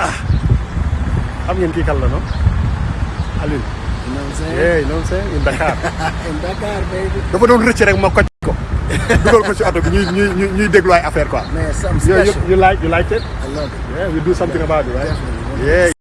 Ah. xam ngeen kii kan la no Alioune You know what I'm saying? yeah you know what I'm saying in Dakar In Dakar, baby. dafa doon rëcc rek ma koj ko dugal ko ci auto bi ñuy ñuy ñuy déglu ay affaire quoi Man, something you, you, special. you like you like it I love it. yeah we do something about it right Definitely. yeah